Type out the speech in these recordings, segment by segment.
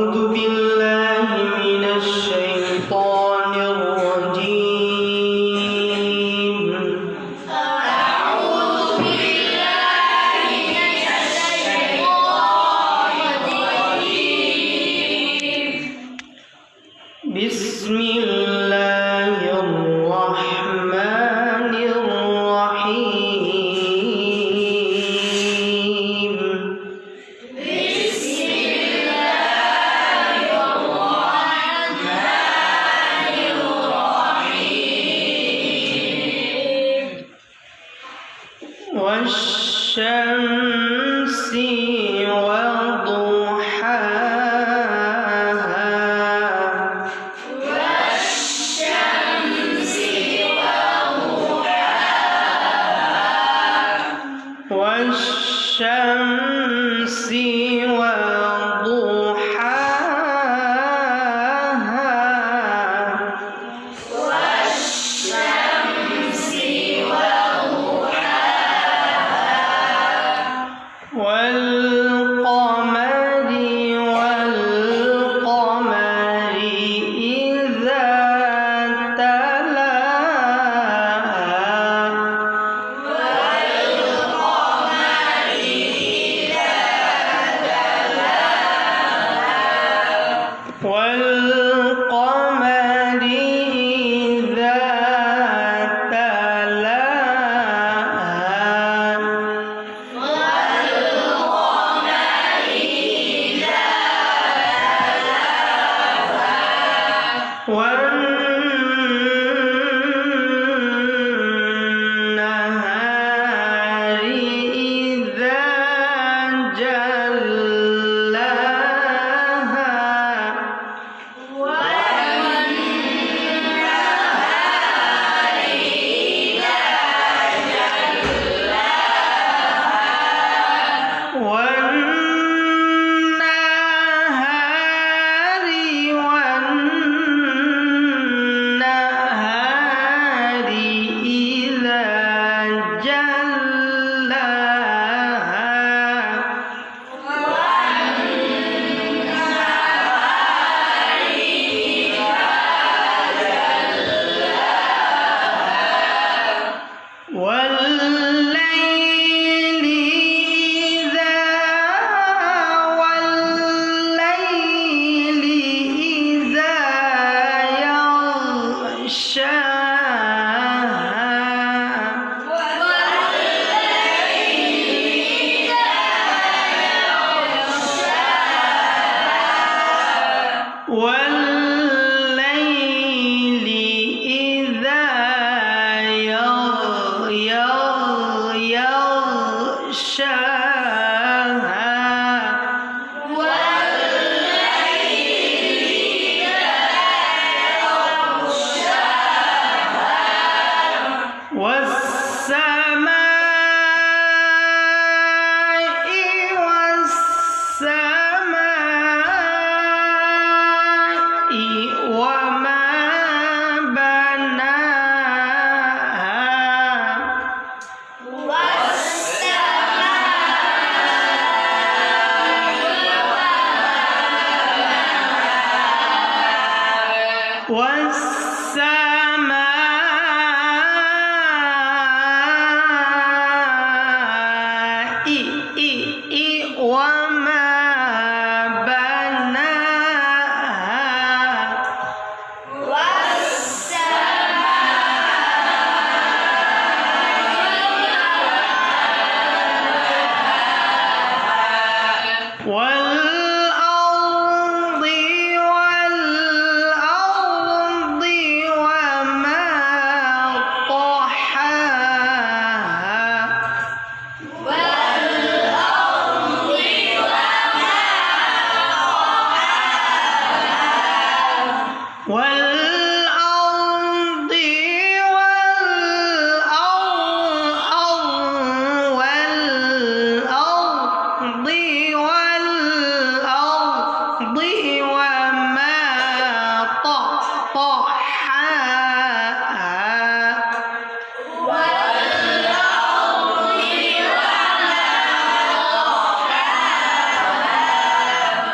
أعوذ بالله والشمس والقمر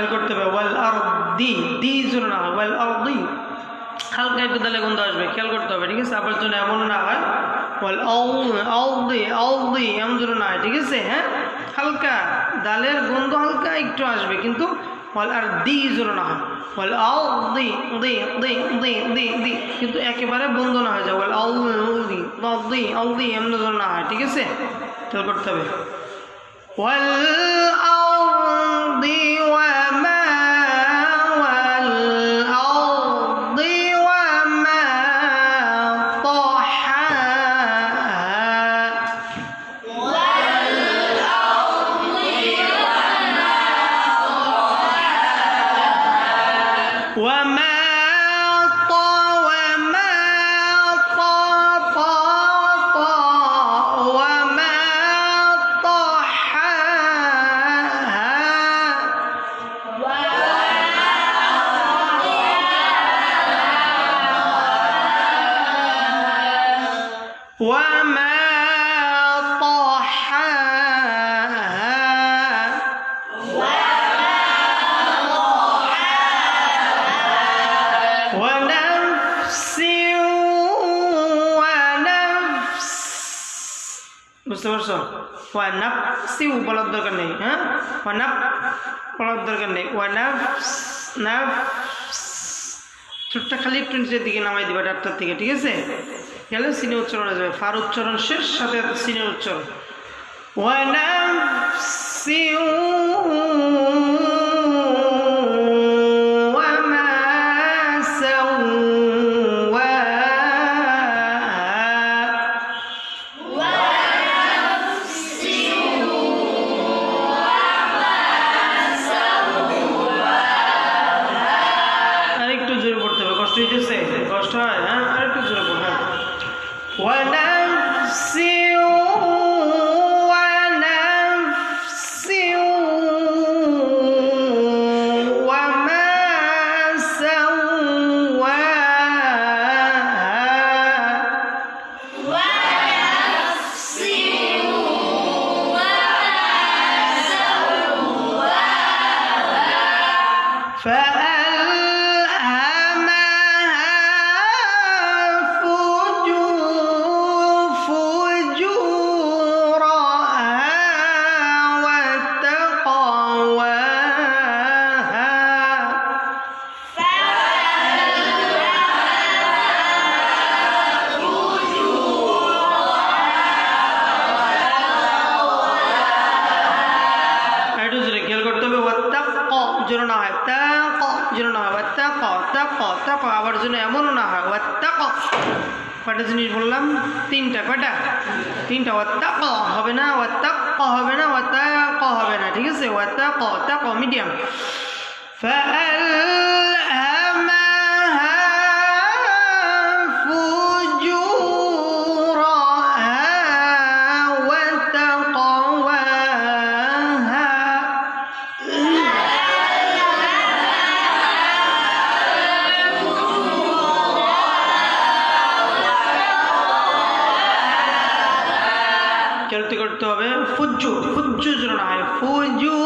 খেয়াল করতে হবে, ওয়াল আর দি দি যেন না হয় ওয়াল আর দি হালকা একটু তাহলে গন্ধ আসবে, খেয়াল করতে হবে, ঠিক আছে? আবার যেন এমন না হয়, ওয়াল আউ দি আউ দি এমন যেন না হয়, ঠিক আছে? হ্যাঁ? হালকা, ডালের গন্ধ হালকা একটু আসবে, কিন্তু ওয়াল আর দি যেন না হয়। ওয়াল আউ দি দি দি দি দি দি কিন্তু একেবারে বন্ধ না হয়ে যায়, ওয়াল আউ দি দি আউ দি এমন যেন না হয়, ঠিক আছে? খেয়াল করতে হবে। ওয়াল আউ দি ওয়াল وما ওয়ানাফসি বলার দরকার নেই হ্যাঁ? ওয়ানাফ বলার দরকার নেই। ওয়ানাফ নাফ ছোটটা খালি একটু নিচের দিকে নামাই দিবে ডাক্তার থেকে, ঠিক আছে? গেলে সিনে উচ্চারণ হয়ে যাবে। ফার উচ্চারণ শেষ, সাথে সিনে উচ্চারণ। ওয়ানাফসি যেন না হয়, ওয়াত্তাক তাক তাক আবার যেন এমনও না হয়, ওয়াত্তাক। কটা জিনিস বললাম, তিনটা কটা তিনটা ওয়াত্তাক হবে না, ওয়াত্তাক হবে না, ওয়াত্তাক হবে না, ঠিক আছে? ওয়াত্তাক তাক মিডিয়াম। করতে হবে ফুজ্জু ফুজ্জু যেন না হয় ফুজু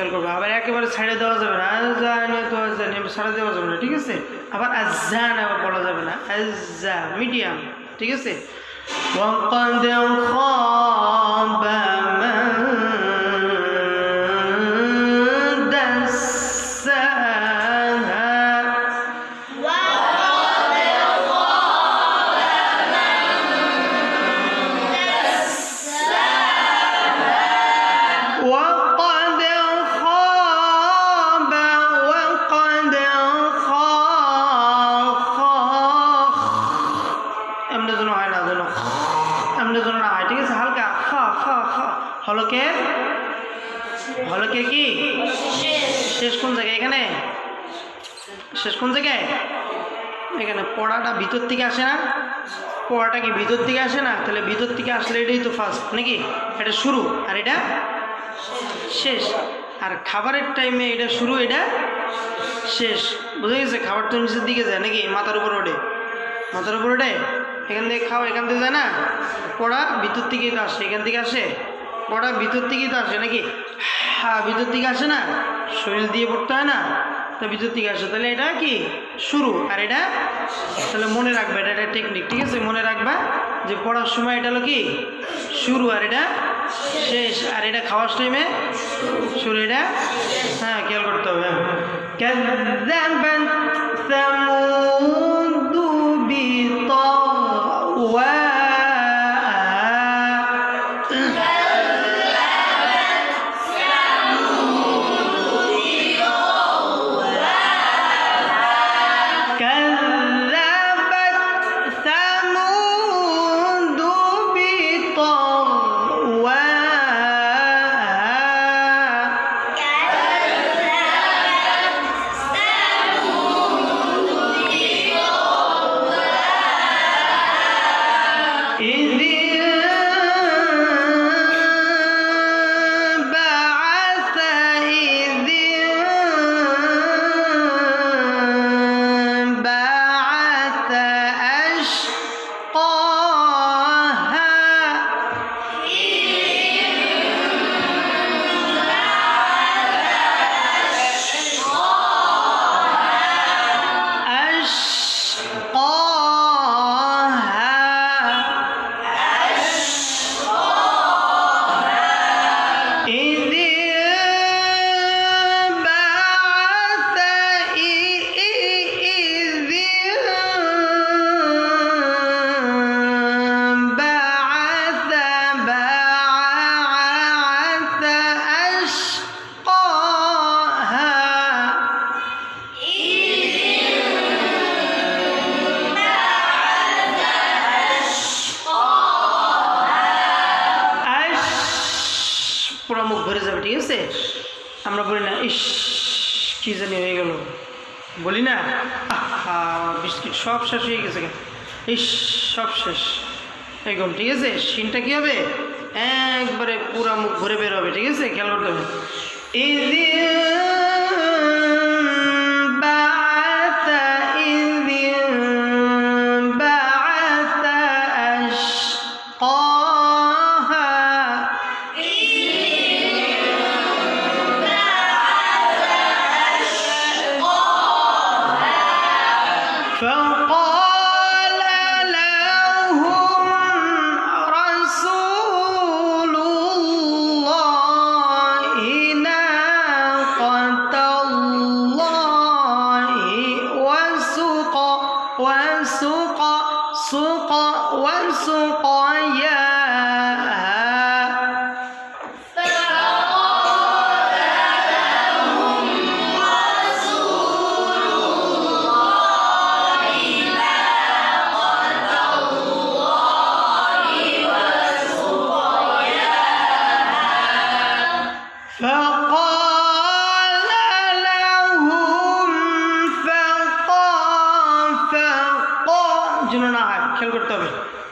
খেয়াল করবে। আবার একেবারে ছাড়ে দেওয়া যাবে না। আজান তো আজানে ছাড়া দেওয়া যাবে না, ঠিক আছে? আবার আজান আবার বলা যাবে না। আজা, মিডিয়াম, ঠিক আছে? কি ভিতর থেকে আসে না, তাহলে ভিতর থেকে আসলে এটাই তো ফার্স্ট নাকি? এটা শুরু, আর এটা শেষ। আর খাবারের টাইমে এটা শুরু, এটা শেষ। বুঝে গেছে? খাবার তো নিচের দিকে যায়, নাকি? মাথার উপর ওঠে। মাথার উপর ওঠে? এখান থেকে খাও, এখান থেকে যায় না? পড়া ভিতর থেকেই তো আসে, এখান থেকে আসে? পড়া ভিতর থেকেই তো আসে, নাকি? হ্যাঁ ভিতর থেকে আসে না? শরীর দিয়ে পড়তে হয় না? ভিতর থেকে আসে। তাহলে এটা কি? শুরু। আর এটা? তাহলে মনে রাখবে এটা একটা টেকনিক ঠিক আছে? মনে রাখবা যে পড়ার সময় এটা হলো কি? শুরু। আর এটা শেষ। আর এটা খাওয়ার টাইমে শুরু। এটা? হ্যাঁ খেয়াল করতে হবে। কেন আছে আমরা বলি না, ইস, কি জানি হয়ে গেল। বলি না বিস্কিট সব শেষ হয়ে গেছে ইস, সব শেষ। একদম ঠিক আছে? সিনটা কী হবে? একবারে পুরা মুখ ঘুরে বের হবে, ঠিক আছে? খেয়াল করতে হবে।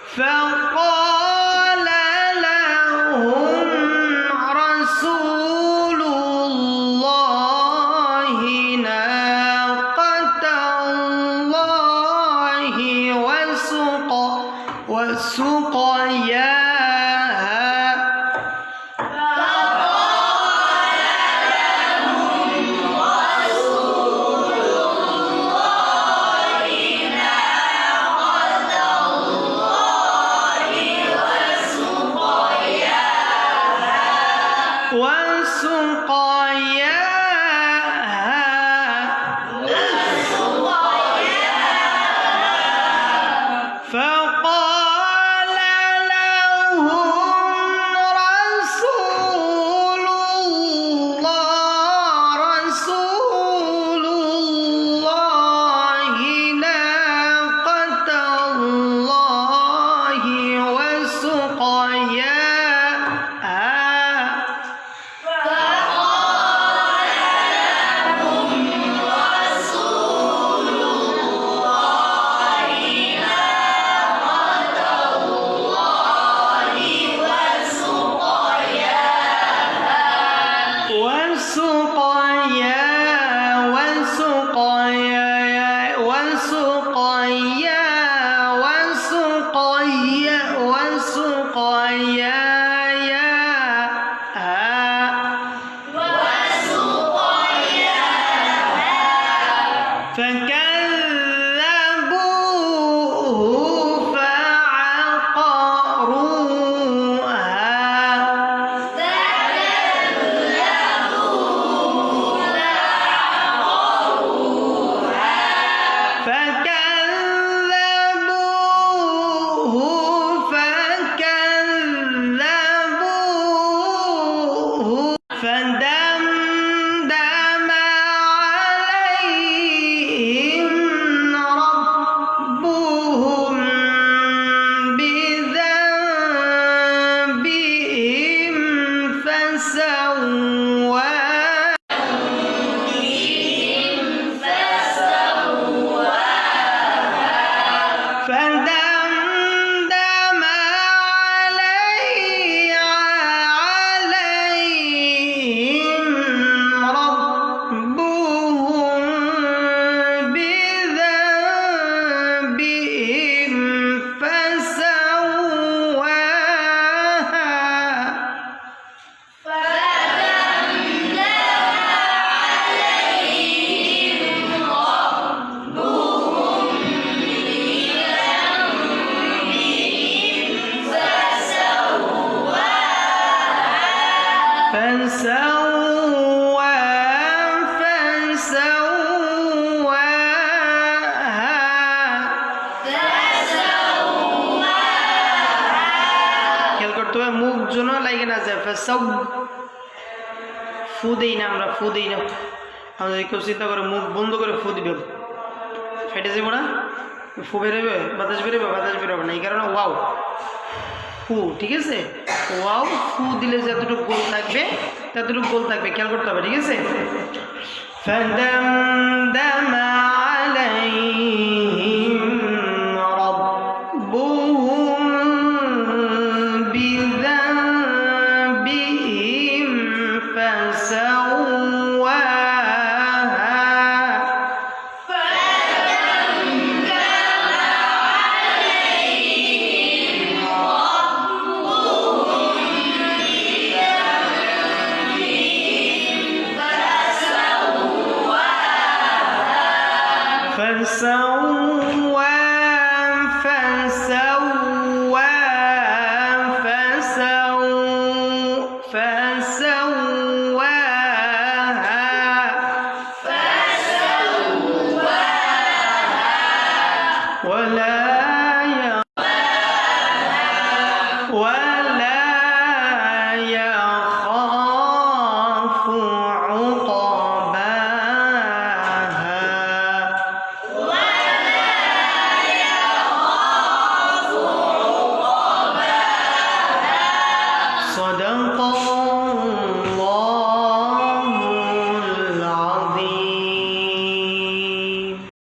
হবে ফু দেই না যদি কেউ চিন্তা করে মুখ বন্ধ করে ফু দিবে। ফেটে যাব না? ফু বেরোবে বাতাস বেরোবে বাতাস বেরোবে না। এই কারণে ওয়াও। ফু, ঠিক আছে? ওয়াও, ফু দিলে যতটুকু গোল থাকবে, ততটুকু গোল থাকবে। খেয়াল করতে হবে, ঠিক আছে?